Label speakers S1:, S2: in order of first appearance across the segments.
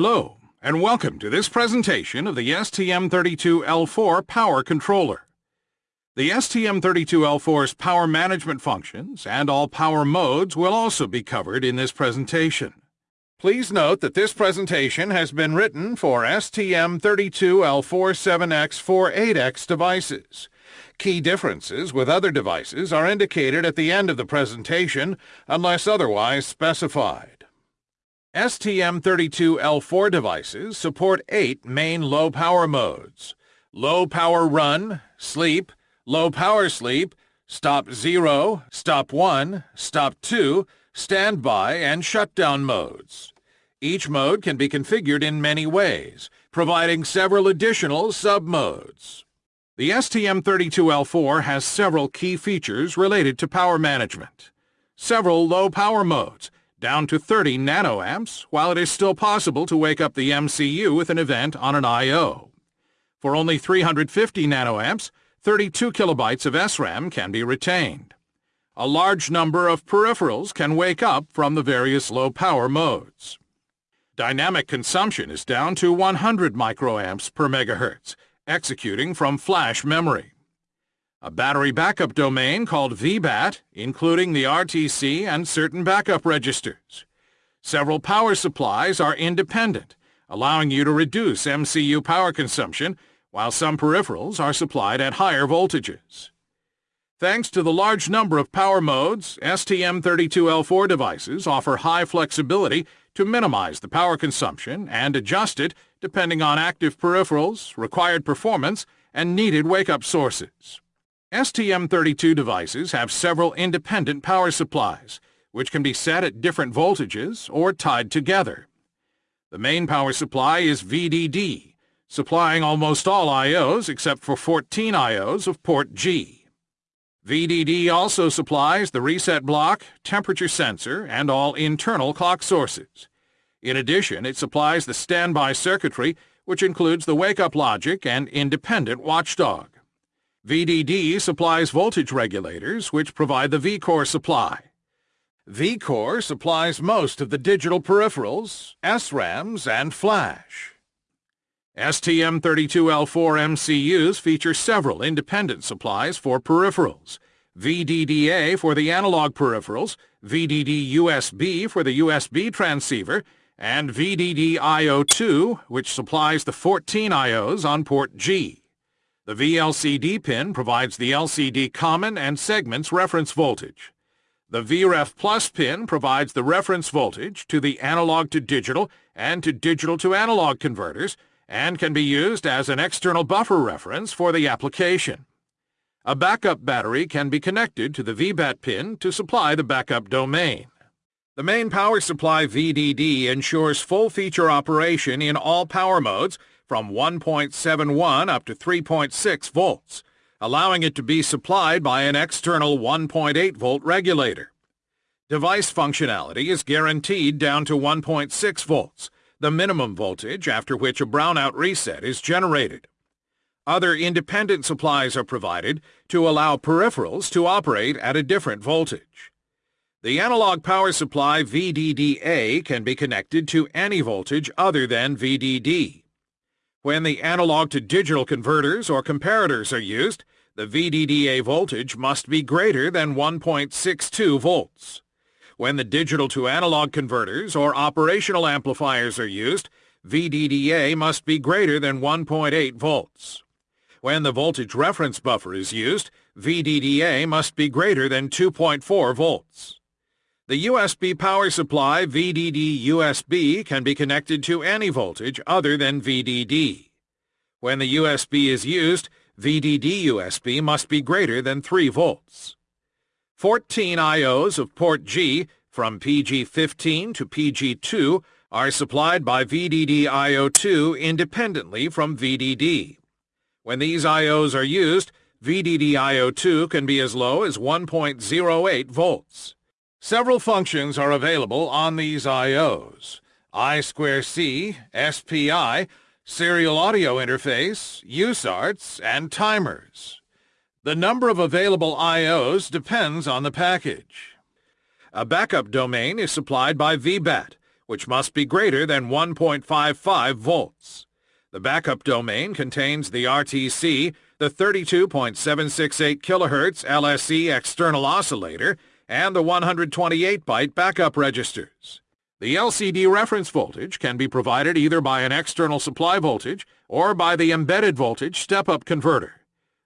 S1: Hello, and welcome to this presentation of the STM32L4 Power Controller. The STM32L4's power management functions and all power modes will also be covered in this presentation. Please note that this presentation has been written for STM32L47X48X devices. Key differences with other devices are indicated at the end of the presentation unless otherwise specified. STM32L4 devices support eight main low-power modes. Low Power Run, Sleep, Low Power Sleep, Stop 0, Stop 1, Stop 2, Standby, and Shutdown modes. Each mode can be configured in many ways, providing several additional sub-modes. The STM32L4 has several key features related to power management. Several low-power modes, down to 30 nanoamps, while it is still possible to wake up the MCU with an event on an I.O. For only 350 nanoamps, 32 kilobytes of SRAM can be retained. A large number of peripherals can wake up from the various low-power modes. Dynamic consumption is down to 100 microamps per megahertz, executing from flash memory a battery backup domain called VBAT, including the RTC and certain backup registers. Several power supplies are independent, allowing you to reduce MCU power consumption, while some peripherals are supplied at higher voltages. Thanks to the large number of power modes, STM32L4 devices offer high flexibility to minimize the power consumption and adjust it depending on active peripherals, required performance, and needed wake-up sources. STM32 devices have several independent power supplies, which can be set at different voltages or tied together. The main power supply is VDD, supplying almost all I.O.s except for 14 I.O.s of port G. VDD also supplies the reset block, temperature sensor, and all internal clock sources. In addition, it supplies the standby circuitry, which includes the wake-up logic and independent watchdog. VDD supplies voltage regulators, which provide the VCore supply. VCore supplies most of the digital peripherals, SRAMs, and flash. STM32L4 MCUs feature several independent supplies for peripherals, VDDA for the analog peripherals, VDD USB for the USB transceiver, and VDD IO2, which supplies the 14 IOs on port G. The VLCD pin provides the LCD common and segments reference voltage. The VREF Plus pin provides the reference voltage to the analog to digital and to digital to analog converters and can be used as an external buffer reference for the application. A backup battery can be connected to the VBAT pin to supply the backup domain. The main power supply VDD ensures full feature operation in all power modes from 1.71 up to 3.6 volts, allowing it to be supplied by an external 1.8 volt regulator. Device functionality is guaranteed down to 1.6 volts, the minimum voltage after which a brownout reset is generated. Other independent supplies are provided to allow peripherals to operate at a different voltage. The analog power supply VDDA can be connected to any voltage other than VDD. When the analog to digital converters or comparators are used, the VDDA voltage must be greater than 1.62 volts. When the digital to analog converters or operational amplifiers are used, VDDA must be greater than 1.8 volts. When the voltage reference buffer is used, VDDA must be greater than 2.4 volts. The USB power supply VDD USB can be connected to any voltage other than VDD. When the USB is used, VDD USB must be greater than 3 volts. 14 IOs of port G from PG15 to PG2 are supplied by VDD IO2 independently from VDD. When these IOs are used, VDD IO2 can be as low as 1.08 volts. Several functions are available on these I.O.s. I2C, SPI, Serial Audio Interface, USARTs, and timers. The number of available I.O.s depends on the package. A backup domain is supplied by VBAT, which must be greater than 1.55 volts. The backup domain contains the RTC, the 32.768 kHz LSE external oscillator, and the 128-byte backup registers. The LCD reference voltage can be provided either by an external supply voltage or by the embedded voltage step-up converter.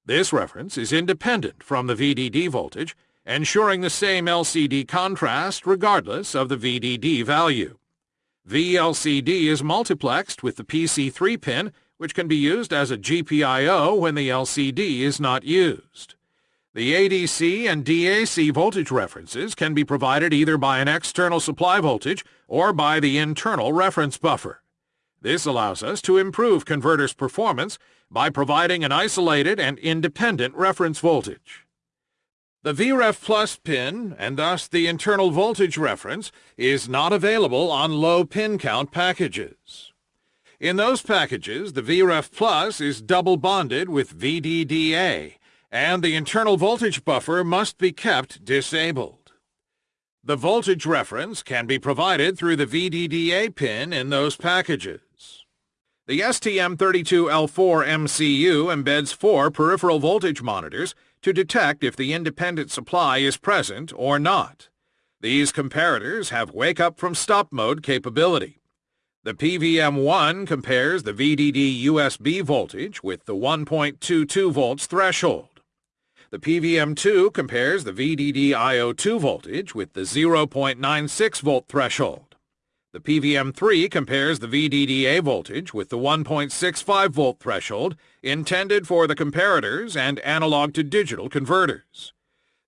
S1: This reference is independent from the VDD voltage, ensuring the same LCD contrast regardless of the VDD value. VLCD is multiplexed with the PC3 pin, which can be used as a GPIO when the LCD is not used. The ADC and DAC voltage references can be provided either by an external supply voltage or by the internal reference buffer. This allows us to improve converter's performance by providing an isolated and independent reference voltage. The VREF Plus pin, and thus the internal voltage reference, is not available on low pin count packages. In those packages, the VREF Plus is double bonded with VDDA, and the internal voltage buffer must be kept disabled. The voltage reference can be provided through the VDDA pin in those packages. The STM32L4 MCU embeds four peripheral voltage monitors to detect if the independent supply is present or not. These comparators have wake-up from stop mode capability. The PVM1 compares the VDD USB voltage with the 1.22 volts threshold. The PVM2 compares the VDD IO2 voltage with the 0.96 volt threshold. The PVM3 compares the VDDA voltage with the 1.65 volt threshold intended for the comparators and analog-to-digital converters.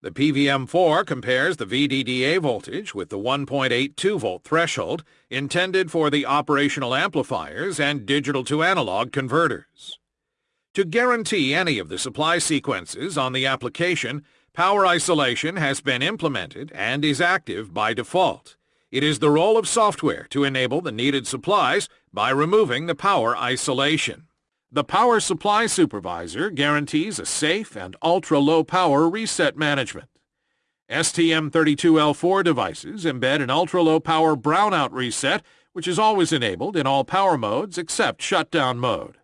S1: The PVM4 compares the VDDA voltage with the 1.82 volt threshold intended for the operational amplifiers and digital-to-analog converters. To guarantee any of the supply sequences on the application, power isolation has been implemented and is active by default. It is the role of software to enable the needed supplies by removing the power isolation. The Power Supply Supervisor guarantees a safe and ultra-low power reset management. STM32L4 devices embed an ultra-low power brownout reset which is always enabled in all power modes except shutdown mode.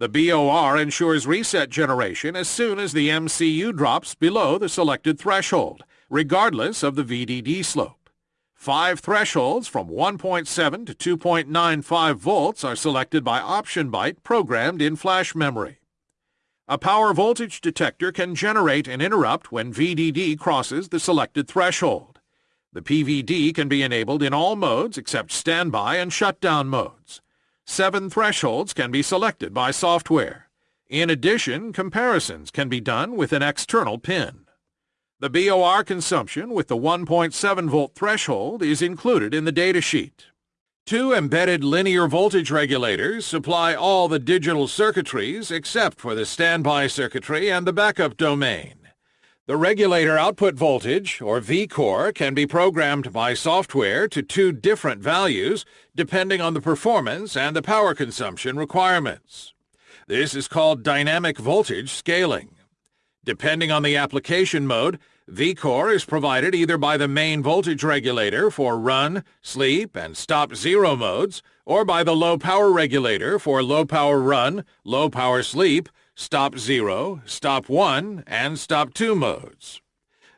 S1: The BOR ensures reset generation as soon as the MCU drops below the selected threshold, regardless of the VDD slope. Five thresholds from 1.7 to 2.95 volts are selected by option byte programmed in flash memory. A power voltage detector can generate an interrupt when VDD crosses the selected threshold. The PVD can be enabled in all modes except standby and shutdown modes. Seven thresholds can be selected by software. In addition, comparisons can be done with an external pin. The BOR consumption with the 1.7 volt threshold is included in the datasheet. Two embedded linear voltage regulators supply all the digital circuitries except for the standby circuitry and the backup domain. The regulator output voltage, or VCore, can be programmed by software to two different values depending on the performance and the power consumption requirements. This is called dynamic voltage scaling. Depending on the application mode, VCore is provided either by the main voltage regulator for run, sleep, and stop zero modes, or by the low power regulator for low power run, low power sleep, stop zero, stop one, and stop two modes.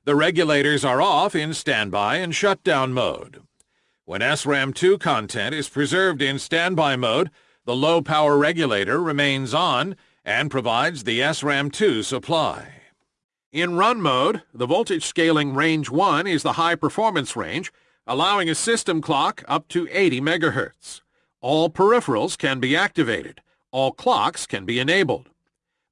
S1: The regulators are off in standby and shutdown mode. When SRAM2 content is preserved in standby mode, the low power regulator remains on and provides the SRAM2 supply. In run mode, the voltage scaling range 1 is the high performance range, allowing a system clock up to 80 MHz. All peripherals can be activated. All clocks can be enabled.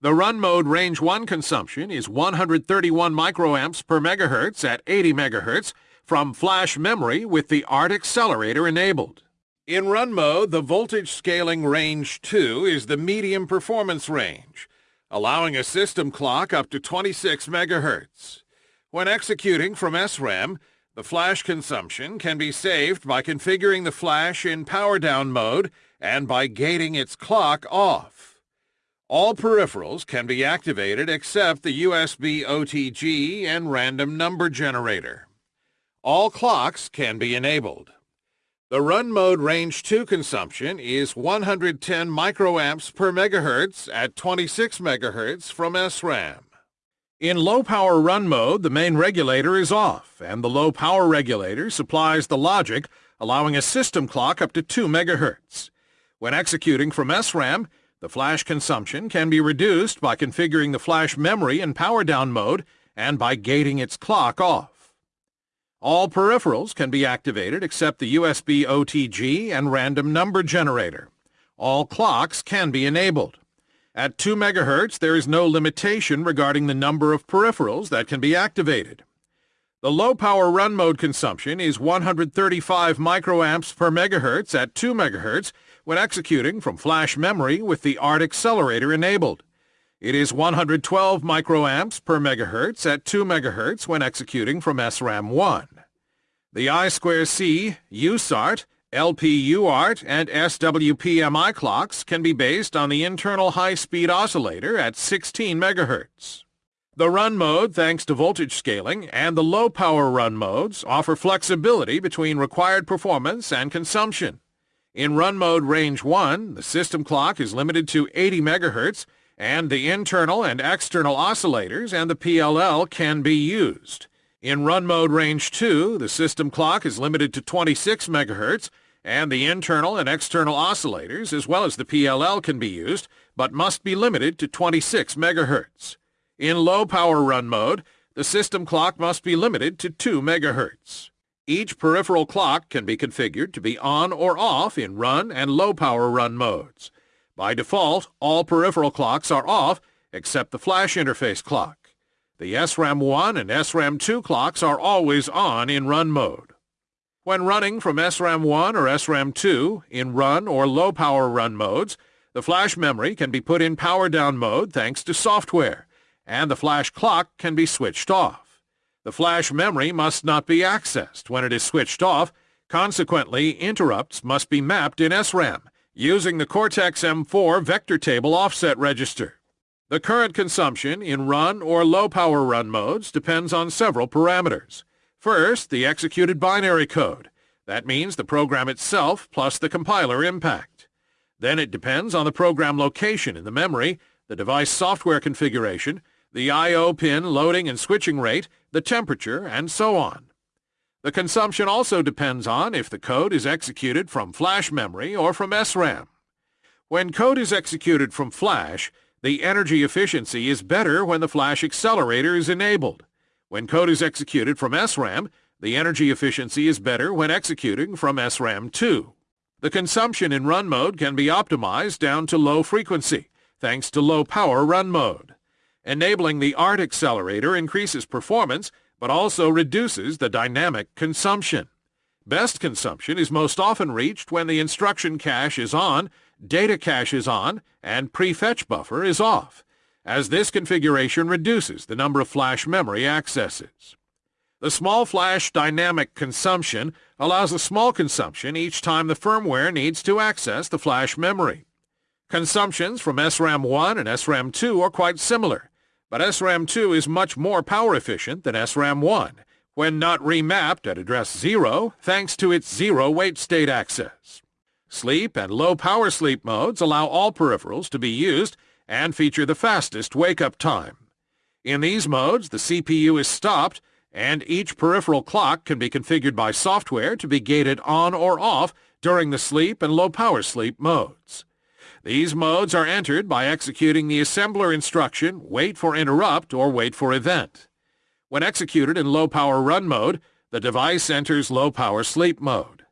S1: The run mode range 1 consumption is 131 microamps per megahertz at 80 MHz from flash memory with the ART accelerator enabled. In run mode, the voltage scaling range 2 is the medium performance range allowing a system clock up to 26 megahertz. When executing from SRAM, the flash consumption can be saved by configuring the flash in power down mode and by gating its clock off. All peripherals can be activated except the USB OTG and random number generator. All clocks can be enabled. The run mode range 2 consumption is 110 microamps per megahertz at 26 megahertz from SRAM. In low power run mode, the main regulator is off, and the low power regulator supplies the logic, allowing a system clock up to 2 megahertz. When executing from SRAM, the flash consumption can be reduced by configuring the flash memory in power down mode and by gating its clock off. All peripherals can be activated except the USB OTG and random number generator. All clocks can be enabled. At 2 MHz, there is no limitation regarding the number of peripherals that can be activated. The low-power run mode consumption is 135 microamps per megahertz at 2 MHz when executing from flash memory with the ART accelerator enabled. It is 112 microamps per megahertz at 2 megahertz when executing from SRAM1. The I2C, USART, LPUART, and SWPMI clocks can be based on the internal high-speed oscillator at 16 megahertz. The run mode, thanks to voltage scaling, and the low-power run modes offer flexibility between required performance and consumption. In run mode range 1, the system clock is limited to 80 megahertz, and the internal and external oscillators and the PLL can be used. In run mode range 2, the system clock is limited to 26 MHz, and the internal and external oscillators as well as the PLL can be used, but must be limited to 26 MHz. In low power run mode, the system clock must be limited to 2 MHz. Each peripheral clock can be configured to be on or off in run and low power run modes. By default, all peripheral clocks are off except the flash interface clock. The SRAM1 and SRAM2 clocks are always on in run mode. When running from SRAM1 or SRAM2 in run or low power run modes, the flash memory can be put in power down mode thanks to software, and the flash clock can be switched off. The flash memory must not be accessed when it is switched off, consequently interrupts must be mapped in SRAM, using the Cortex-M4 vector table offset register. The current consumption in run or low power run modes depends on several parameters. First, the executed binary code. That means the program itself plus the compiler impact. Then it depends on the program location in the memory, the device software configuration, the I.O. pin loading and switching rate, the temperature, and so on. The consumption also depends on if the code is executed from flash memory or from SRAM. When code is executed from flash, the energy efficiency is better when the flash accelerator is enabled. When code is executed from SRAM, the energy efficiency is better when executing from SRAM2. The consumption in run mode can be optimized down to low frequency, thanks to low power run mode. Enabling the ART accelerator increases performance but also reduces the dynamic consumption. Best consumption is most often reached when the instruction cache is on, data cache is on, and prefetch buffer is off, as this configuration reduces the number of flash memory accesses. The small flash dynamic consumption allows a small consumption each time the firmware needs to access the flash memory. Consumptions from SRAM1 and SRAM2 are quite similar, but SRAM2 is much more power efficient than SRAM1 when not remapped at address 0 thanks to its zero wait state access. Sleep and low power sleep modes allow all peripherals to be used and feature the fastest wake-up time. In these modes, the CPU is stopped and each peripheral clock can be configured by software to be gated on or off during the sleep and low power sleep modes. These modes are entered by executing the assembler instruction wait for interrupt or wait for event. When executed in low-power run mode, the device enters low-power sleep mode.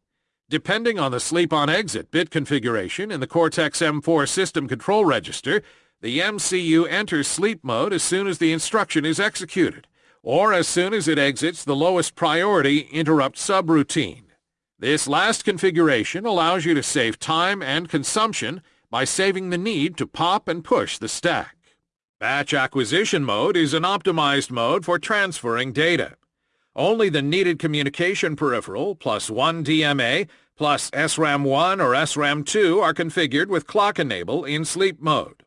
S1: Depending on the sleep-on-exit bit configuration in the Cortex-M4 system control register, the MCU enters sleep mode as soon as the instruction is executed, or as soon as it exits the lowest priority interrupt subroutine. This last configuration allows you to save time and consumption by saving the need to pop and push the stack. Batch acquisition mode is an optimized mode for transferring data. Only the needed communication peripheral plus one DMA plus SRAM1 or SRAM2 are configured with clock enable in sleep mode.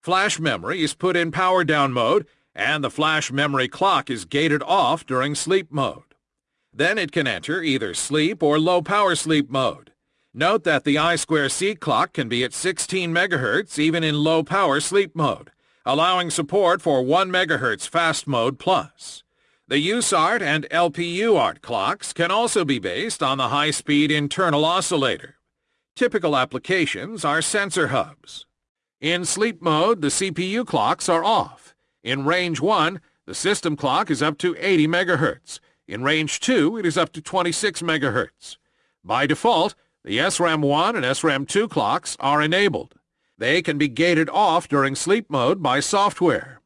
S1: Flash memory is put in power down mode and the flash memory clock is gated off during sleep mode. Then it can enter either sleep or low power sleep mode. Note that the I2C clock can be at 16 MHz even in low power sleep mode, allowing support for 1 MHz fast mode plus. The USART and LPUART clocks can also be based on the high-speed internal oscillator. Typical applications are sensor hubs. In sleep mode, the CPU clocks are off. In range 1, the system clock is up to 80 MHz. In range 2, it is up to 26 MHz. By default, the SRAM 1 and SRAM 2 clocks are enabled. They can be gated off during sleep mode by software.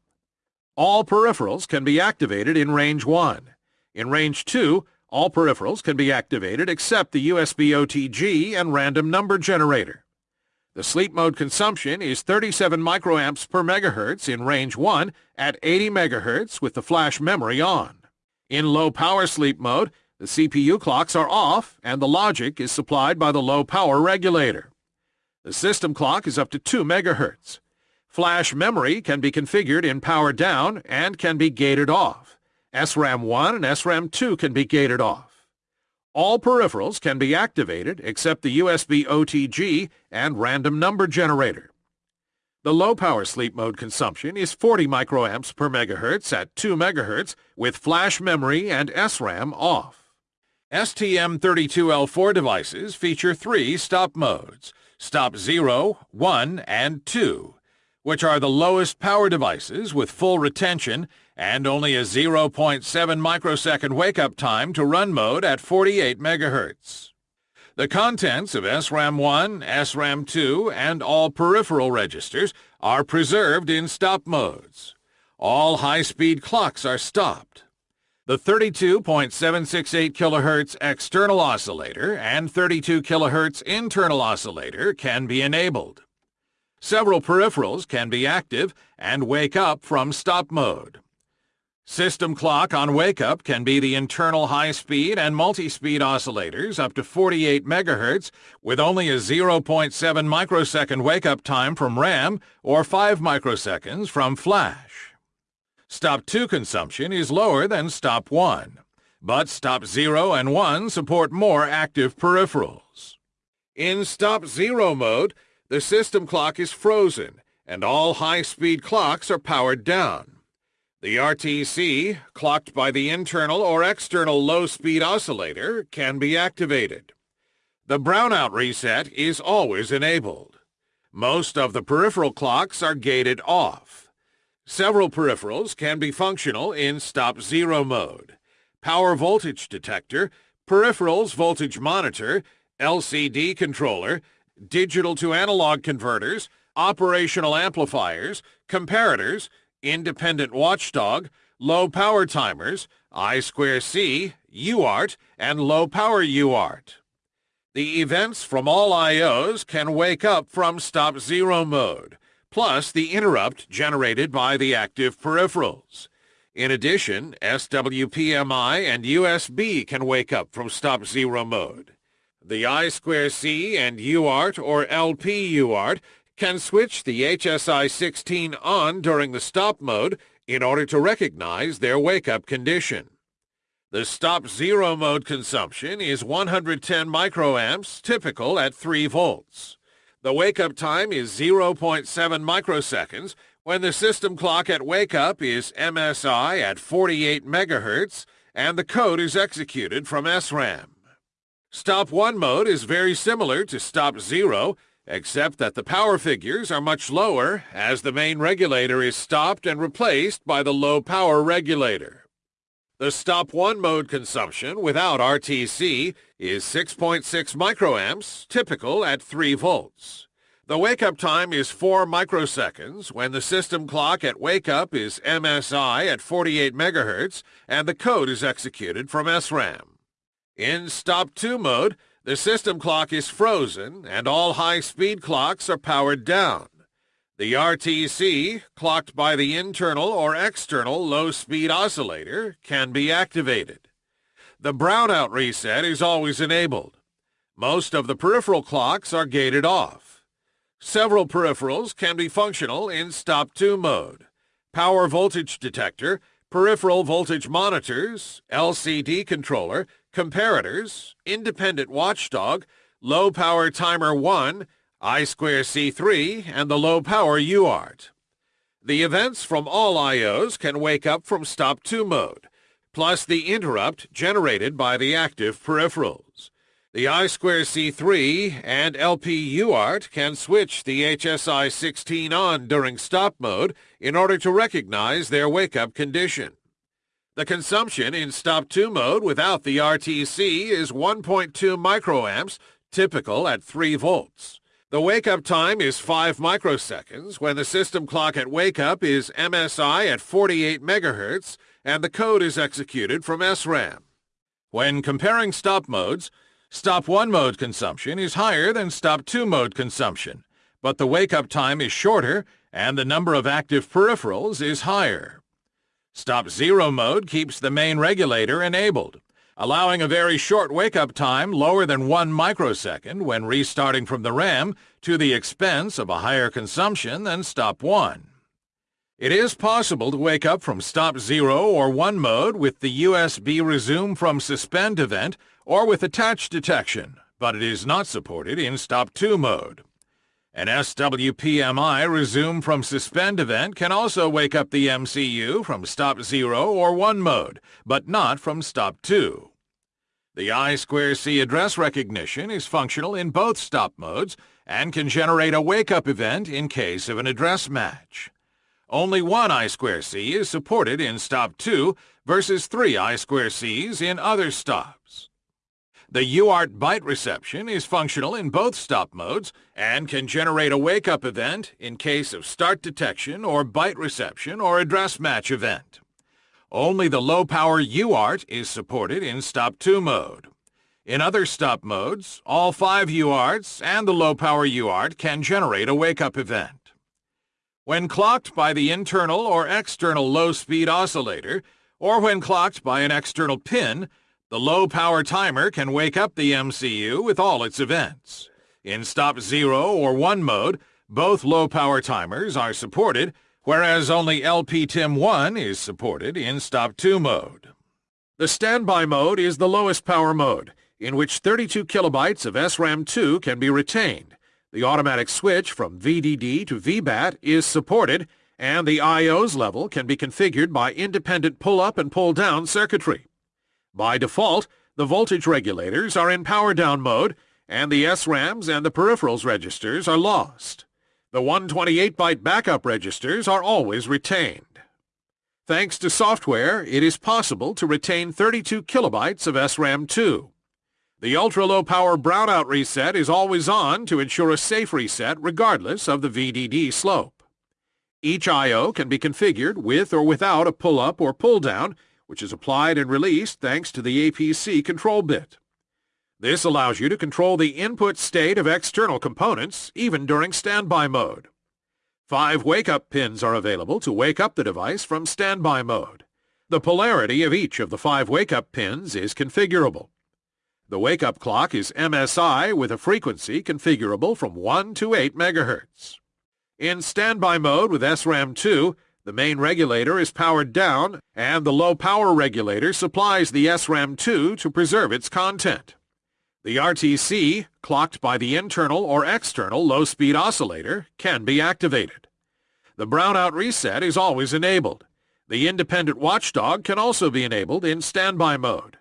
S1: All peripherals can be activated in range 1. In range 2, all peripherals can be activated except the USB OTG and random number generator. The sleep mode consumption is 37 microamps per megahertz in range 1 at 80 megahertz with the flash memory on. In low power sleep mode, the CPU clocks are off and the logic is supplied by the low power regulator. The system clock is up to 2 megahertz. Flash memory can be configured in power down and can be gated off. SRAM 1 and SRAM 2 can be gated off. All peripherals can be activated except the USB OTG and random number generator. The low-power sleep mode consumption is 40 microamps per megahertz at 2 megahertz with flash memory and SRAM off. STM32L4 devices feature three stop modes, stop 0, 1, and 2 which are the lowest power devices with full retention and only a 0.7 microsecond wake-up time to run mode at 48 MHz. The contents of SRAM 1, SRAM 2, and all peripheral registers are preserved in stop modes. All high-speed clocks are stopped. The 32.768 kHz external oscillator and 32 kHz internal oscillator can be enabled. Several peripherals can be active and wake up from stop mode. System clock on wake-up can be the internal high-speed and multi-speed oscillators up to 48 MHz with only a 0.7 microsecond wake-up time from RAM or 5 microseconds from flash. Stop 2 consumption is lower than Stop 1, but Stop 0 and 1 support more active peripherals. In Stop 0 mode, the system clock is frozen, and all high-speed clocks are powered down. The RTC, clocked by the internal or external low-speed oscillator, can be activated. The brownout reset is always enabled. Most of the peripheral clocks are gated off. Several peripherals can be functional in stop zero mode. Power voltage detector, peripherals voltage monitor, LCD controller, digital to analog converters, operational amplifiers, comparators, independent watchdog, low power timers, I2C, UART, and low power UART. The events from all I.O.s can wake up from stop zero mode, plus the interrupt generated by the active peripherals. In addition, SWPMI and USB can wake up from stop zero mode. The I2C and UART or LP UART can switch the HSI-16 on during the stop mode in order to recognize their wake-up condition. The stop zero mode consumption is 110 microamps, typical at 3 volts. The wake-up time is 0.7 microseconds when the system clock at wake-up is MSI at 48 megahertz and the code is executed from SRAM. Stop 1 mode is very similar to Stop 0, except that the power figures are much lower as the main regulator is stopped and replaced by the low power regulator. The Stop 1 mode consumption without RTC is 6.6 microamps, typical at 3 volts. The wake-up time is 4 microseconds when the system clock at wake-up is MSI at 48 megahertz and the code is executed from SRAM. In Stop 2 mode, the system clock is frozen and all high-speed clocks are powered down. The RTC, clocked by the internal or external low-speed oscillator, can be activated. The brownout reset is always enabled. Most of the peripheral clocks are gated off. Several peripherals can be functional in Stop 2 mode. Power voltage detector, peripheral voltage monitors, LCD controller, comparators, independent watchdog, low power timer 1, I2C3, and the low power UART. The events from all IOs can wake up from stop 2 mode, plus the interrupt generated by the active peripherals. The I2C3 and LP UART can switch the HSI 16 on during stop mode in order to recognize their wake-up condition. The consumption in stop 2 mode without the RTC is 1.2 microamps, typical at 3 volts. The wake-up time is 5 microseconds when the system clock at wake-up is MSI at 48 MHz and the code is executed from SRAM. When comparing stop modes, Stop 1 mode consumption is higher than Stop 2 mode consumption, but the wake-up time is shorter and the number of active peripherals is higher. Stop 0 mode keeps the main regulator enabled, allowing a very short wake-up time lower than 1 microsecond when restarting from the RAM to the expense of a higher consumption than Stop 1. It is possible to wake up from Stop 0 or 1 mode with the USB Resume from Suspend event or with attach detection, but it is not supported in Stop 2 mode. An SWPMI resume from suspend event can also wake up the MCU from stop 0 or 1 mode, but not from stop 2. The I2C address recognition is functional in both stop modes and can generate a wake-up event in case of an address match. Only one I2C is supported in stop 2 versus three I2Cs in other stops. The UART byte reception is functional in both stop modes and can generate a wake-up event in case of start detection or byte reception or address match event. Only the low-power UART is supported in stop 2 mode. In other stop modes, all five UARTs and the low-power UART can generate a wake-up event. When clocked by the internal or external low-speed oscillator, or when clocked by an external pin, the low-power timer can wake up the MCU with all its events. In stop 0 or 1 mode, both low-power timers are supported, whereas only LPTIM1 is supported in stop 2 mode. The standby mode is the lowest power mode, in which 32 kilobytes of SRAM2 can be retained. The automatic switch from VDD to VBAT is supported, and the IOs level can be configured by independent pull-up and pull-down circuitry. By default, the voltage regulators are in power down mode, and the SRAMs and the peripherals registers are lost. The 128-byte backup registers are always retained. Thanks to software, it is possible to retain 32 kilobytes of SRAM2. The ultra-low power brownout reset is always on to ensure a safe reset regardless of the VDD slope. Each I.O. can be configured with or without a pull-up or pull-down which is applied and released thanks to the APC control bit. This allows you to control the input state of external components, even during standby mode. Five wake-up pins are available to wake up the device from standby mode. The polarity of each of the five wake-up pins is configurable. The wake-up clock is MSI with a frequency configurable from 1 to 8 MHz. In standby mode with SRAM2, the main regulator is powered down, and the low-power regulator supplies the SRAM2 to preserve its content. The RTC, clocked by the internal or external low-speed oscillator, can be activated. The brownout reset is always enabled. The independent watchdog can also be enabled in standby mode.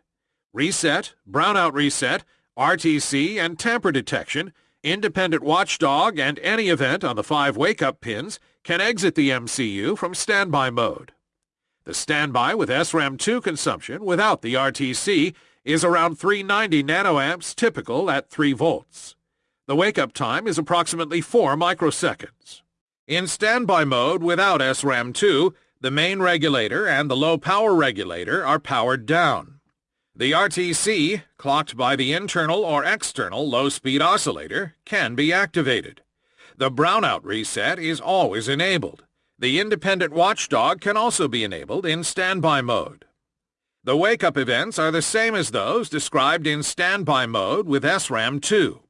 S1: Reset, brownout reset, RTC, and tamper detection, independent watchdog, and any event on the five wake-up pins can exit the MCU from standby mode. The standby with SRAM2 consumption without the RTC is around 390 nanoamps typical at 3 volts. The wake-up time is approximately 4 microseconds. In standby mode without SRAM2, the main regulator and the low-power regulator are powered down. The RTC, clocked by the internal or external low-speed oscillator, can be activated. The brownout reset is always enabled. The independent watchdog can also be enabled in standby mode. The wake-up events are the same as those described in standby mode with SRAM2.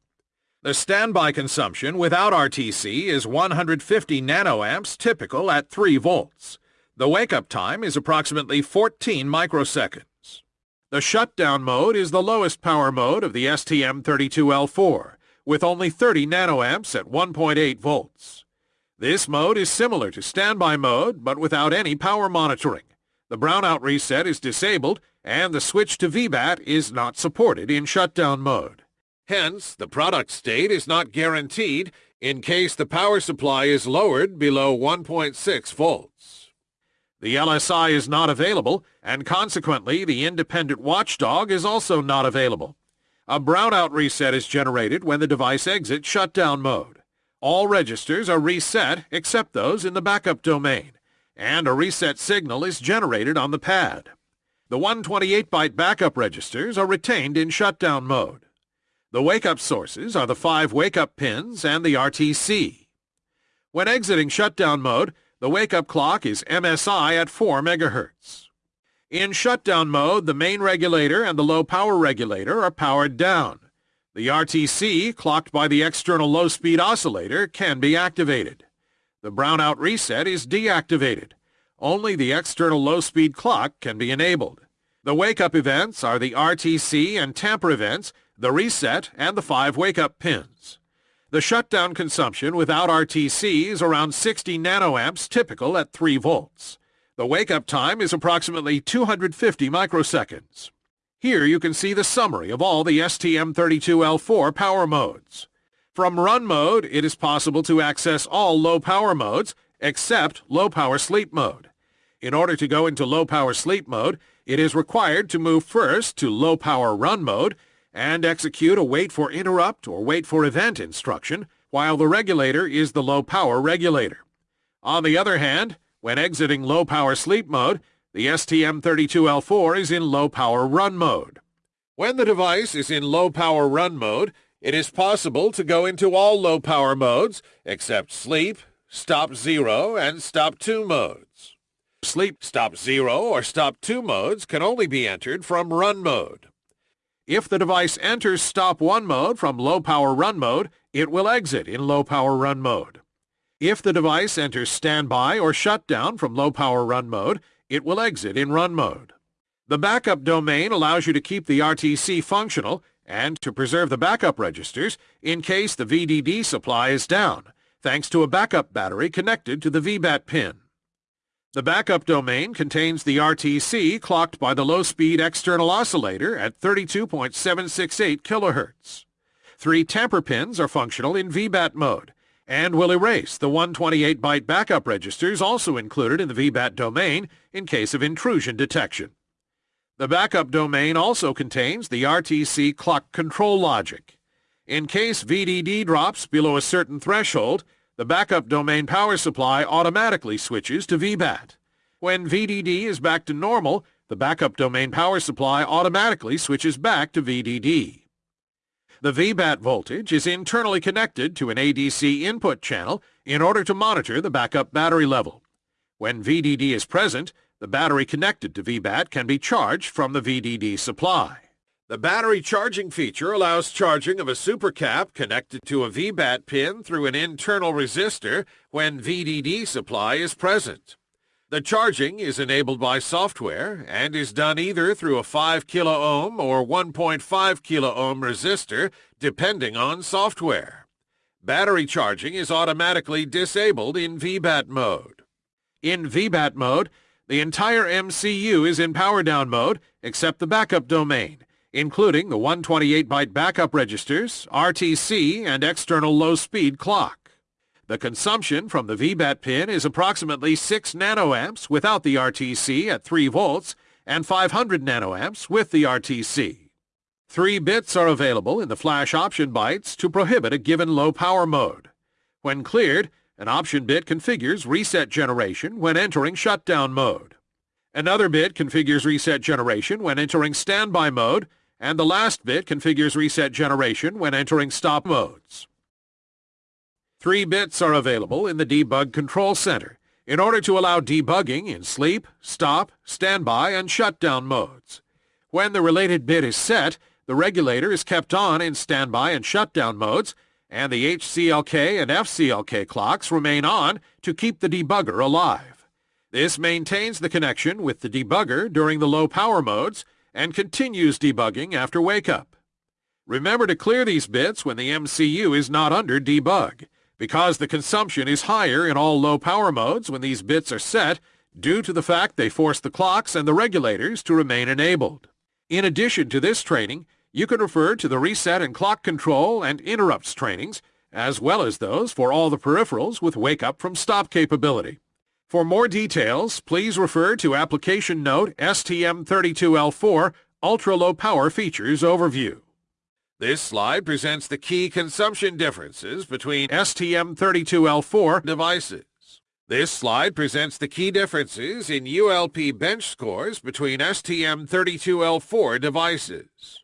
S1: The standby consumption without RTC is 150 nanoamps typical at 3 volts. The wake-up time is approximately 14 microseconds. The shutdown mode is the lowest power mode of the STM32L4, with only 30 nanoamps at 1.8 volts. This mode is similar to standby mode, but without any power monitoring. The brownout reset is disabled, and the switch to VBAT is not supported in shutdown mode. Hence, the product state is not guaranteed in case the power supply is lowered below 1.6 volts. The LSI is not available, and consequently the independent watchdog is also not available. A brownout reset is generated when the device exits shutdown mode. All registers are reset except those in the backup domain, and a reset signal is generated on the pad. The 128-byte backup registers are retained in shutdown mode. The wake-up sources are the five wake-up pins and the RTC. When exiting shutdown mode, the wake-up clock is MSI at 4 MHz. In shutdown mode, the main regulator and the low-power regulator are powered down. The RTC, clocked by the external low-speed oscillator, can be activated. The brownout reset is deactivated. Only the external low-speed clock can be enabled. The wake-up events are the RTC and tamper events the reset, and the five wake-up pins. The shutdown consumption without RTC is around 60 nanoamps typical at 3 volts. The wake-up time is approximately 250 microseconds. Here you can see the summary of all the STM32L4 power modes. From run mode, it is possible to access all low power modes except low power sleep mode. In order to go into low power sleep mode, it is required to move first to low power run mode and execute a wait for interrupt or wait for event instruction while the regulator is the low power regulator. On the other hand, when exiting low power sleep mode, the STM32L4 is in low power run mode. When the device is in low power run mode, it is possible to go into all low power modes except sleep, stop 0, and stop 2 modes. Sleep, stop 0, or stop 2 modes can only be entered from run mode. If the device enters stop 1 mode from low power run mode, it will exit in low power run mode. If the device enters standby or shutdown from low power run mode, it will exit in run mode. The backup domain allows you to keep the RTC functional and to preserve the backup registers in case the VDD supply is down, thanks to a backup battery connected to the VBAT pin. The backup domain contains the RTC clocked by the low-speed external oscillator at 32.768 kHz. Three tamper pins are functional in VBAT mode and will erase the 128-byte backup registers also included in the VBAT domain in case of intrusion detection. The backup domain also contains the RTC clock control logic. In case VDD drops below a certain threshold, the backup domain power supply automatically switches to VBAT. When VDD is back to normal, the backup domain power supply automatically switches back to VDD. The VBAT voltage is internally connected to an ADC input channel in order to monitor the backup battery level. When VDD is present, the battery connected to VBAT can be charged from the VDD supply. The battery charging feature allows charging of a supercap connected to a VBAT pin through an internal resistor when VDD supply is present. The charging is enabled by software and is done either through a 5 kilo-ohm or 1.5 kilo-ohm resistor depending on software. Battery charging is automatically disabled in VBAT mode. In VBAT mode, the entire MCU is in power down mode except the backup domain including the 128-byte backup registers, RTC, and external low-speed clock. The consumption from the VBAT pin is approximately 6 nanoamps without the RTC at 3 volts and 500 nanoamps with the RTC. Three bits are available in the flash option bytes to prohibit a given low power mode. When cleared, an option bit configures reset generation when entering shutdown mode. Another bit configures reset generation when entering standby mode and the last bit configures reset generation when entering stop modes. Three bits are available in the Debug Control Center in order to allow debugging in sleep, stop, standby, and shutdown modes. When the related bit is set, the regulator is kept on in standby and shutdown modes, and the HCLK and FCLK clocks remain on to keep the debugger alive. This maintains the connection with the debugger during the low power modes and continues debugging after wake-up. Remember to clear these bits when the MCU is not under debug, because the consumption is higher in all low power modes when these bits are set due to the fact they force the clocks and the regulators to remain enabled. In addition to this training, you can refer to the reset and clock control and interrupts trainings, as well as those for all the peripherals with wake-up from stop capability. For more details, please refer to Application Note STM32L4 Ultra Low Power Features Overview. This slide presents the key consumption differences between STM32L4 devices. This slide presents the key differences in ULP bench scores between STM32L4 devices.